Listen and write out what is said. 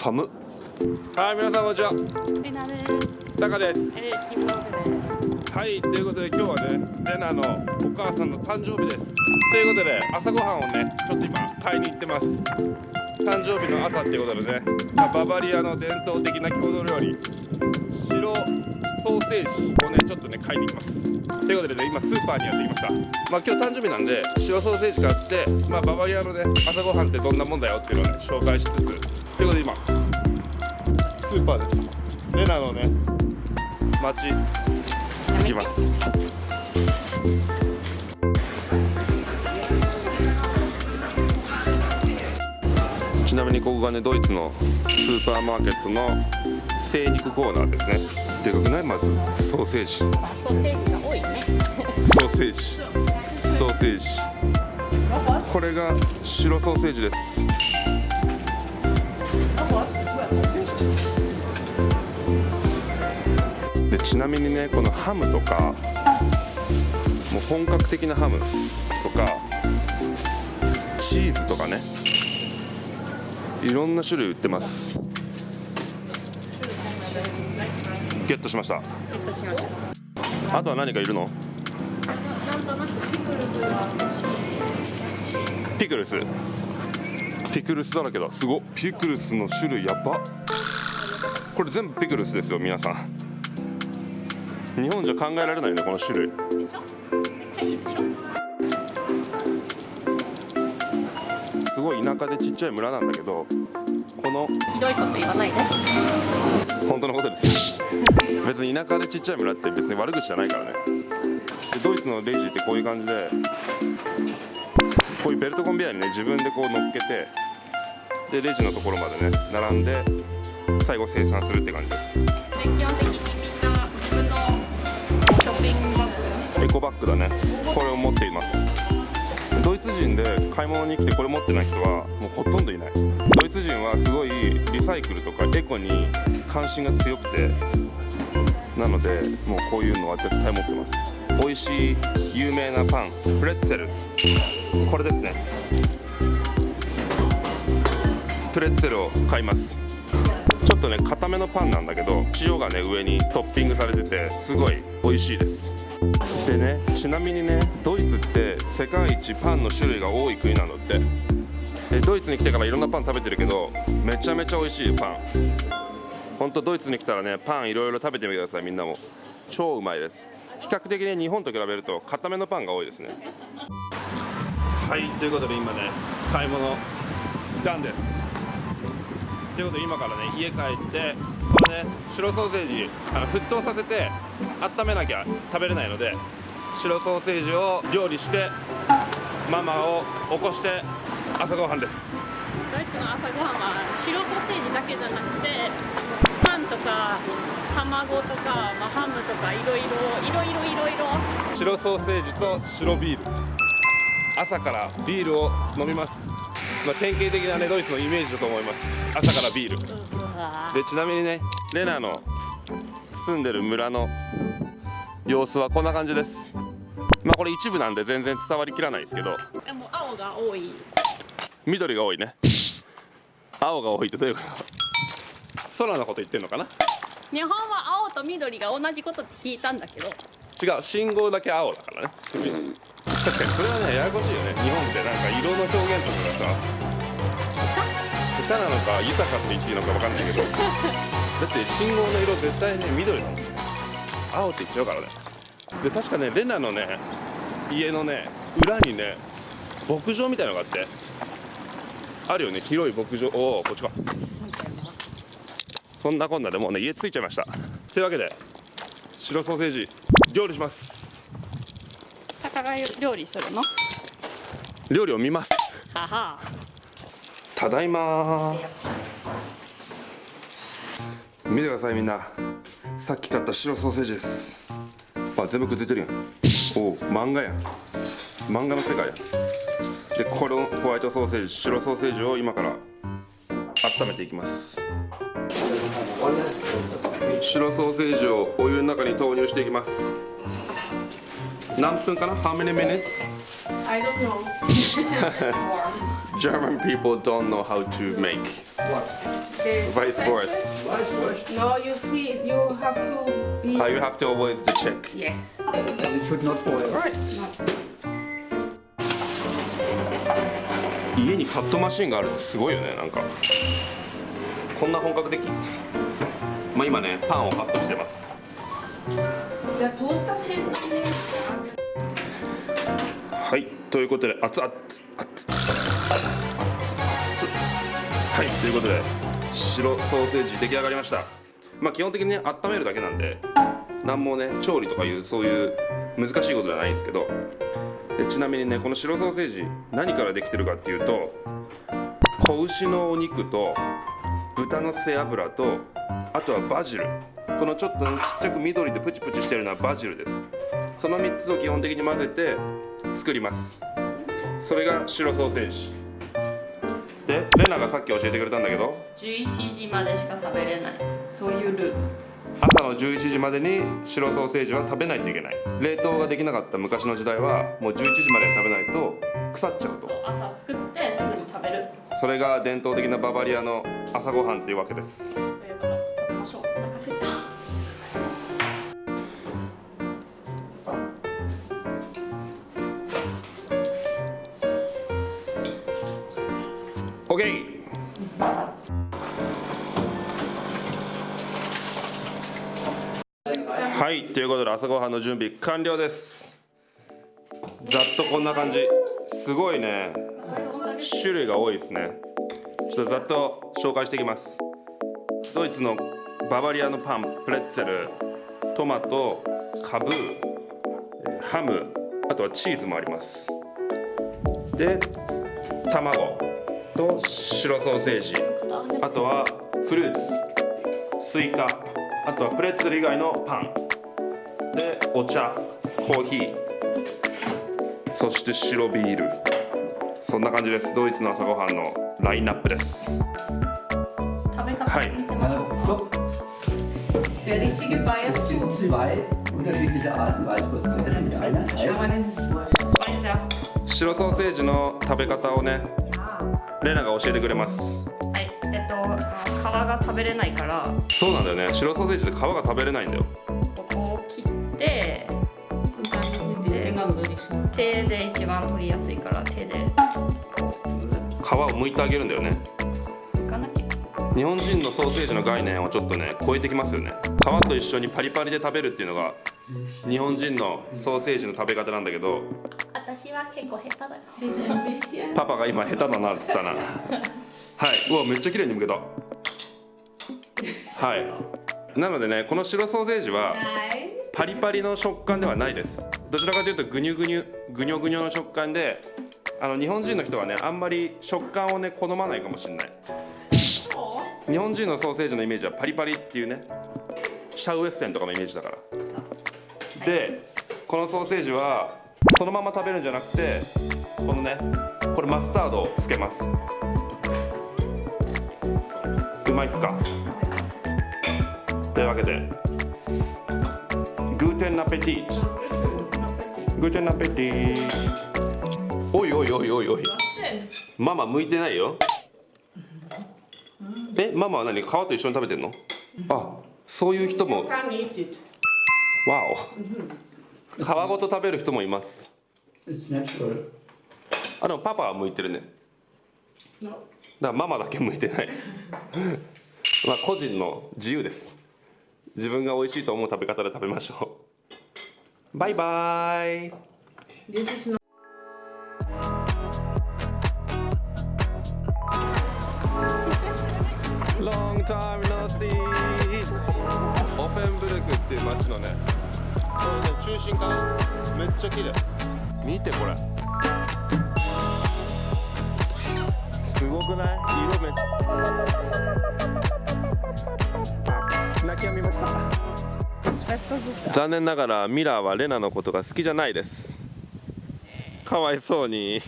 寒っ。はい皆さんこんにちは。レナです。タカです。えー、キムログです。はいということで今日はねレナのお母さんの誕生日です。ということで朝ごはんをねちょっと今買いに行ってます。誕生日の朝っていうことでねまあババリアの伝統的な郷土料理。白ソーセージをねちょっとね買いに行きますということでね今スーパーにやってきましたまあ今日誕生日なんで白ソーセージ買ってまあババリアのね朝ごはんってどんなもんだよっていうのをね紹介しつつということで今スーパーですレナのね街行きますちなみにここがねドイツのスーパーマーケットの精肉コーナーですね。でかくない？まずソーセージ。ソーセージが多いね。ソーセージ。ソーセージ。これが白ソーセージです。でちなみにねこのハムとかもう本格的なハムとかチーズとかねいろんな種類売ってますゲットしました。ゲットしました。あとは何かいるの？ピクルスがピクルス。だらけだ。すごっ。ピクルスの種類やば。これ全部ピクルスですよ皆さん。日本じゃ考えられないねこの種類。すごい田舎でちっちゃい村なんだけどこのひどいこと言わないで。本当のことです。別に田舎でちっちゃい村って別に悪口じゃないからね。でドイツのレジってこういう感じでこういうベルトコンベヤーにね自分でこう乗っけてでレジのところまでね並んで最後生産するって感じです。で基本的にみんな自分のショッピングバッグ。エコバッグだね。これを持っています。ドイツ人で買い物に来てこれ持ってない人はもうほとんどいないドイツ人はすごいリサイクルとかエコに関心が強くてなのでもうこういうのは絶対持ってます。美味しい有名なパンプレッツェル。これですね。プレッツェルを買います。ちょっとね固めのパンなんだけど塩がね上にトッピングされててすごい美味しいです。でねちなみにねドイツって世界一パンの種類が多い国なのって。ドイツに来てからいろんなパン食べてるけどめちゃめちゃ美味しいパン。ほんとドイツに来たらねパンいろいろ食べてみてくださいみんなも。超うまいです。比較的ね日本と比べると固めのパンが多いですね。はいということで今ね買い物ダンです。ということで今からね家帰ってこのね白ソーセージあの沸騰させて温めなきゃ食べれないので白ソーセージを料理してママを起こして朝ごはんです。ドイツの朝ごはんは白ソーセージだけじゃなくてパンとか卵とか、まあ、ハムとかいろいろいろいろいろいろ。白ソーセージと白ビール。朝からビールを飲みます、まあ、典型的なねドイツのイメージだと思います。朝からビール。でちなみにねレナの住んでる村の様子はこんな感じです。まあこれ一部なんで全然伝わりきらないですけど。でも青が多い緑が多いね。青が多いってどういうこと？空のこと言ってんのかな？日本は青と緑が同じことって聞いたんだけど。違う信号だけ青だからね。確かに。それはねややこしいよね。日本ってなんか色の表現とかがさ。下手なのか豊かって言っていいのか分かんないけど。だって信号の色絶対ね緑だもん。青って言っちゃうからね。で確かねレナのね家のね裏にね牧場みたいなのがあってあるよね。広い牧場おおこっちかそんなこんなでもうね家着いちゃいました。というわけで白ソーセージ料理します。タカが料理するの？料理を見ます。はは。ただいま見てくださいみんな。さっき買った白ソーセージです。あ全部くっついてるやん。おう漫画やん。漫画の世界やでこのホワイトソーセージ白ソーセージを今から温めていきます白ソーセージをお湯の中に投入していきます何分かな How many minutes? I don't know German people don't know how to make The vice forest. No, you see, you have to be. Ah, you have to always to check Yes. So it should not boil. right No. 家にカットマシンがあるってすごいよねなんか。こんな本格的？まあ今ねパンをカットしてます。はいということで熱々熱々熱々はいということで白ソーセージ出来上がりましたまあ基本的にね温めるだけなんで何もね調理とかいうそういう難しいことではないんですけど。でちなみにねこの白ソーセージ何からできてるかっていうと子牛のお肉と豚の背脂とあとはバジル。このちょっとちっちゃく緑でプチプチしてるのはバジルです。その3つを基本的に混ぜて作ります。それが白ソーセージ。でレナがさっき教えてくれたんだけど。11時までしか食べれない。そういうルール。朝の11時までに白ソーセージは食べないといけない冷凍ができなかった昔の時代はもう11時までに食べないと腐っちゃうと朝作ってすぐに食べる。それが伝統的なババリアの朝ごはんっていうわけですそういうこと。食べましょう。お腹すいた。OK! はいということで朝ごはんの準備完了です。ざっとこんな感じ。すごいね。種類が多いですね。ちょっとざっと紹介していきます。ドイツのババリアのパンプレッツェル。トマトカブハムあとはチーズもあります。で卵と白ソーセージ。あとはフルーツ。スイカ。あとはプレッツェル以外のパン。でお茶コーヒーそして白ビールそんな感じですドイツの朝ごはんのラインナップです食べ方見せましょう Äh, stopp. Der richtige zwei unterschiedliche Arten, Weißwurst zu essen. Die eine heißt. 白ソーセージの食べ方をねレナが教えてくれますはい、えっと、皮が食べれないから、そうなんだよね白ソーセージって皮が食べれないんだよ手で一番取りやすいから、手で。皮を剥いてあげるんだよね。日本人のソーセージの概念をちょっとね超えてきますよね。皮と一緒にパリパリで食べるっていうのが日本人のソーセージの食べ方なんだけど私は結構下手だよ。パパが今下手だなっつったな。はい。うわめっちゃ綺麗に剥けた。はい。なのでねこの白ソーセージはパリパリの食感ではないですどちらかというとグニュグニュグニョグニョの食感であの日本人の人はねあんまり食感をね好まないかもしれない。日本人のソーセージのイメージはパリパリっていうねシャウエッセンとかのイメージだから。でこのソーセージはそのまま食べるんじゃなくてこのねこれマスタードをつけます。うまいっすか？というわけでグーテンナペティートグーテンナペティおいおいおいおいおい。ママ向いてないよ。えママは何？皮と一緒に食べてんの？あそういう人も。わお。皮ごと食べる人もいます。It's natural. あでもパパは向いてるね。だからママだけ向いてない。まあ個人の自由です。自分が美味しいと思う食べ方で食べましょうバイバイ。Long time no see. オフェンブルクっていう街のね。これね中心かな。めっちゃ綺麗。見てこれ。すごくない？色めっちゃ。泣き止みました。残念ながらミラーはレナのことが好きじゃないです。かわいそうに。